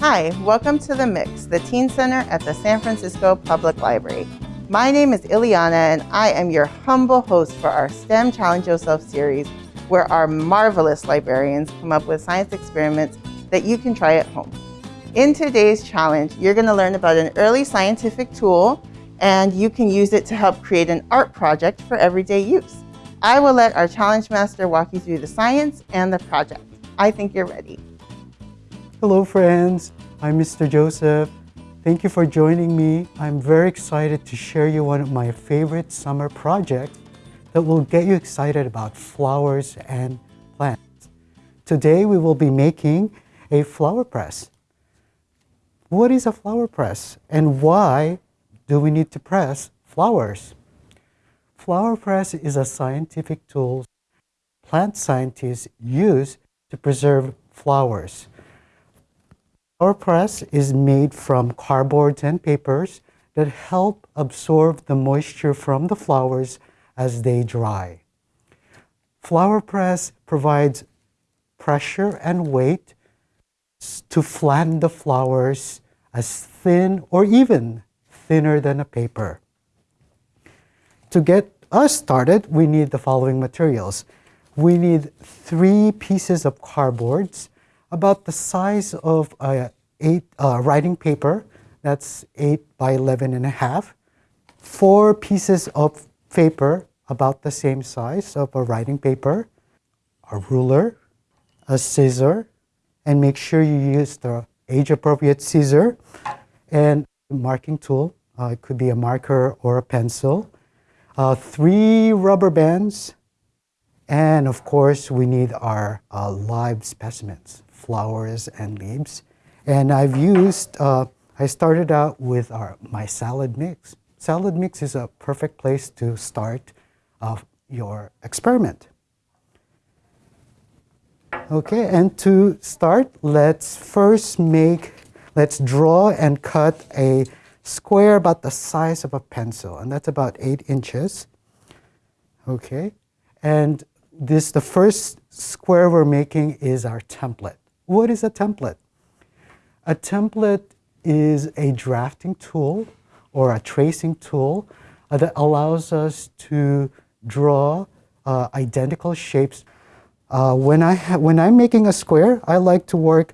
Hi, welcome to The Mix, the Teen Center at the San Francisco Public Library. My name is Ileana and I am your humble host for our STEM Challenge Yourself series where our marvelous librarians come up with science experiments that you can try at home. In today's challenge, you're going to learn about an early scientific tool and you can use it to help create an art project for everyday use. I will let our challenge master walk you through the science and the project. I think you're ready. Hello friends, I'm Mr. Joseph. Thank you for joining me. I'm very excited to share you one of my favorite summer projects that will get you excited about flowers and plants. Today we will be making a flower press. What is a flower press and why do we need to press flowers? Flower press is a scientific tool plant scientists use to preserve flowers. Flower press is made from cardboards and papers that help absorb the moisture from the flowers as they dry. Flower press provides pressure and weight to flatten the flowers as thin or even thinner than a paper. To get us started, we need the following materials. We need three pieces of cardboards about the size of a eight uh, writing paper, that's 8 by 11 and a half. Four pieces of paper about the same size of a writing paper, a ruler, a scissor, and make sure you use the age-appropriate scissor and marking tool. Uh, it could be a marker or a pencil. Uh, three rubber bands, and of course, we need our uh, live specimens, flowers and leaves. And I've used, uh, I started out with our, my salad mix. Salad mix is a perfect place to start uh, your experiment. Okay, and to start, let's first make, let's draw and cut a square about the size of a pencil, and that's about eight inches. Okay, and this, the first square we're making is our template. What is a template? A template is a drafting tool or a tracing tool uh, that allows us to draw uh, identical shapes uh, when, I when I'm making a square, I like to work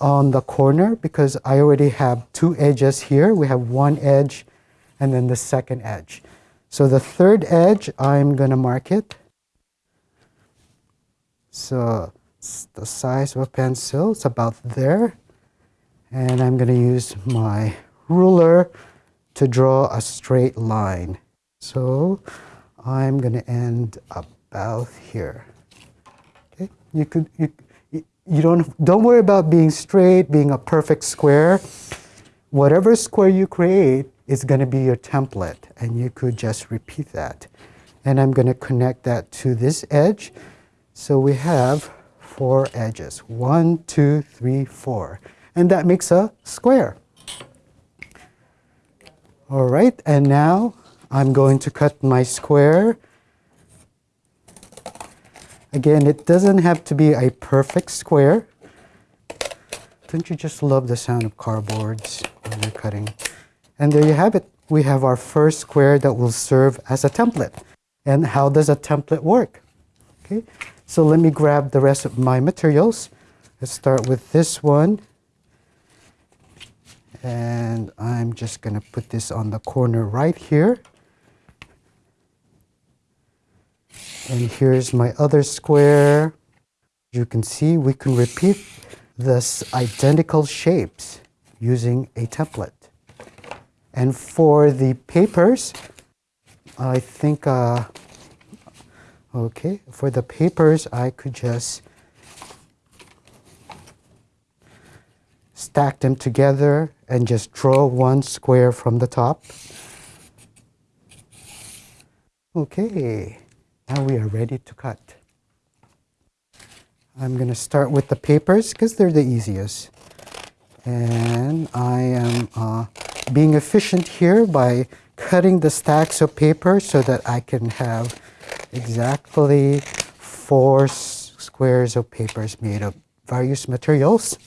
on the corner because I already have two edges here. We have one edge and then the second edge. So the third edge, I'm going to mark it. So the size of a pencil, it's about there. And I'm going to use my ruler to draw a straight line. So I'm going to end about here. Okay, You could you, you don't don't worry about being straight, being a perfect square. Whatever square you create is going to be your template, and you could just repeat that. And I'm going to connect that to this edge. So we have four edges. One, two, three, four. And that makes a square. All right, and now I'm going to cut my square Again, it doesn't have to be a perfect square. Don't you just love the sound of cardboards when you're cutting? And there you have it. We have our first square that will serve as a template. And how does a template work? Okay, so let me grab the rest of my materials. Let's start with this one. And I'm just going to put this on the corner right here. And here's my other square. You can see we can repeat this identical shapes using a template. And for the papers, I think, uh, okay, for the papers, I could just stack them together and just draw one square from the top. Okay. Now we are ready to cut. I'm going to start with the papers because they're the easiest. And I am uh, being efficient here by cutting the stacks of paper so that I can have exactly four squares of papers made of various materials.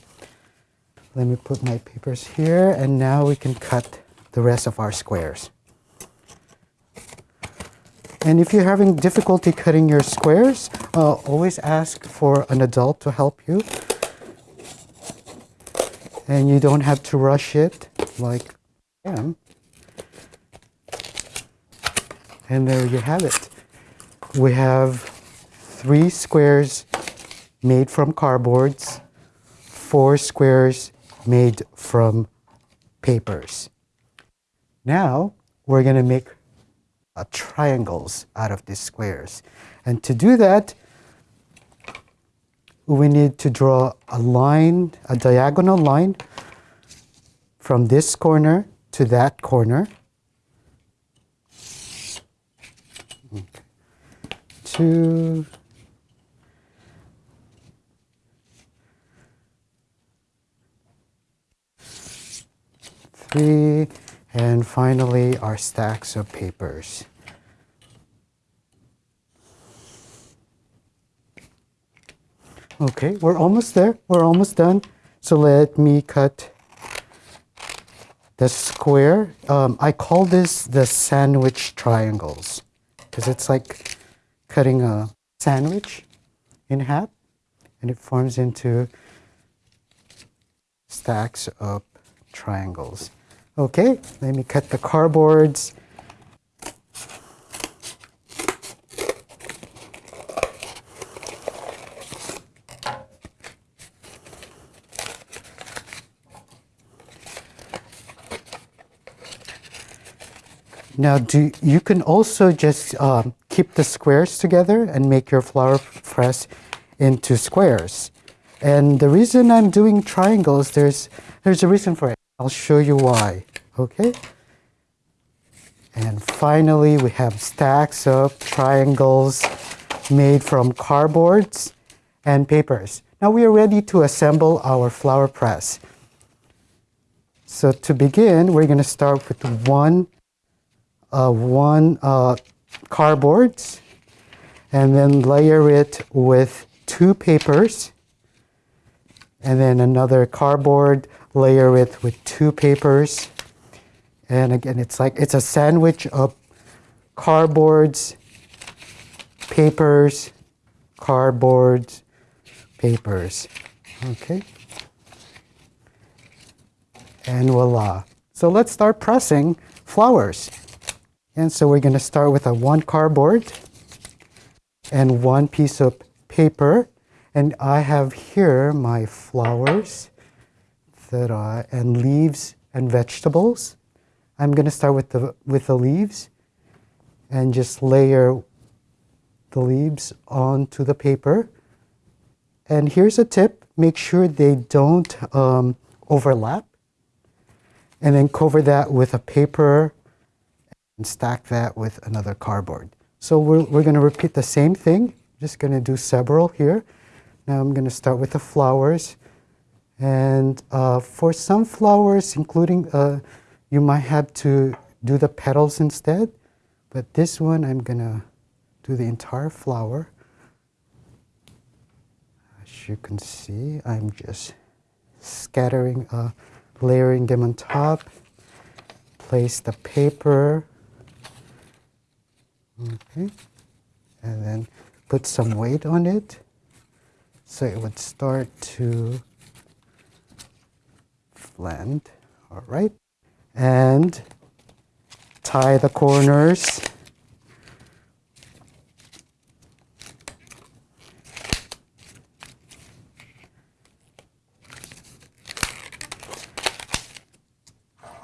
Let me put my papers here and now we can cut the rest of our squares. And if you're having difficulty cutting your squares, uh, always ask for an adult to help you. And you don't have to rush it like I am. And there you have it. We have three squares made from cardboards, four squares made from papers. Now we're going to make uh, triangles out of these squares. And to do that, we need to draw a line, a diagonal line from this corner to that corner. Two, three, and finally our stacks of papers. Okay, we're almost there. We're almost done. So let me cut the square. Um, I call this the sandwich triangles because it's like cutting a sandwich in half and it forms into stacks of triangles. Okay, let me cut the cardboards. Now, do you can also just um, keep the squares together and make your flower press into squares. And the reason I'm doing triangles, there's there's a reason for it. I'll show you why. Okay. And finally, we have stacks of triangles made from cardboards and papers. Now we are ready to assemble our flower press. So to begin, we're going to start with one uh, one uh, cardboards and then layer it with two papers and then another cardboard, layer it with two papers. And again, it's like it's a sandwich of cardboards, papers, cardboards, papers. Okay. And voila. So let's start pressing flowers. And so we're going to start with a one cardboard and one piece of paper. And I have here my flowers that are, and leaves and vegetables. I'm going to start with the, with the leaves and just layer the leaves onto the paper. And here's a tip, make sure they don't um, overlap. And then cover that with a paper and stack that with another cardboard. So we're, we're going to repeat the same thing. Just going to do several here. Now I'm going to start with the flowers. And uh, for some flowers, including, uh, you might have to do the petals instead. But this one, I'm going to do the entire flower. As you can see, I'm just scattering, uh, layering them on top. Place the paper Okay. And then put some weight on it so it would start to blend. All right. And tie the corners.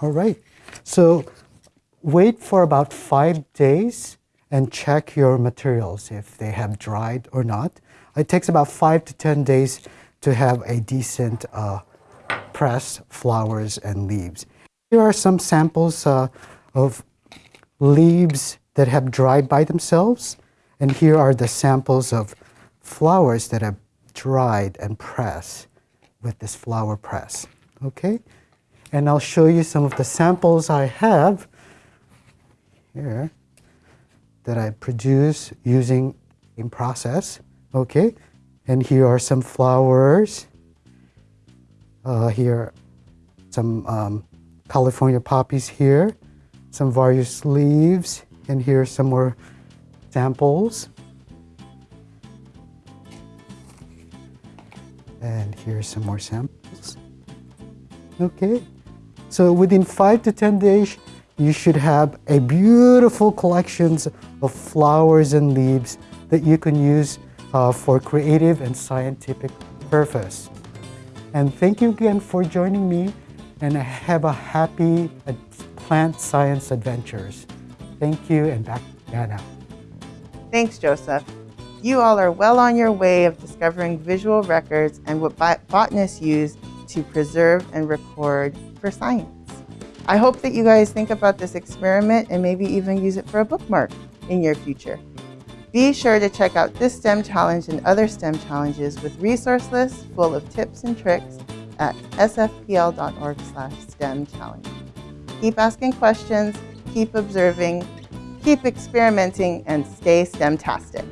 All right. So wait for about five days and check your materials if they have dried or not. It takes about five to 10 days to have a decent uh, press flowers and leaves. Here are some samples uh, of leaves that have dried by themselves. And here are the samples of flowers that have dried and pressed with this flower press. Okay? And I'll show you some of the samples I have here that I produce using in process. Okay, and here are some flowers Uh, here, some um, California poppies here, some various leaves, and here some more samples. And here's some more samples. Okay, so within five to 10 days, you should have a beautiful collections of flowers and leaves that you can use uh, for creative and scientific purpose. And thank you again for joining me and have a happy plant science adventures. Thank you and back to Anna. Thanks, Joseph. You all are well on your way of discovering visual records and what botanists use to preserve and record for science. I hope that you guys think about this experiment and maybe even use it for a bookmark in your future. Be sure to check out this STEM challenge and other STEM challenges with resource lists full of tips and tricks at sfpl.org slash STEM challenge. Keep asking questions, keep observing, keep experimenting, and stay STEM-tastic.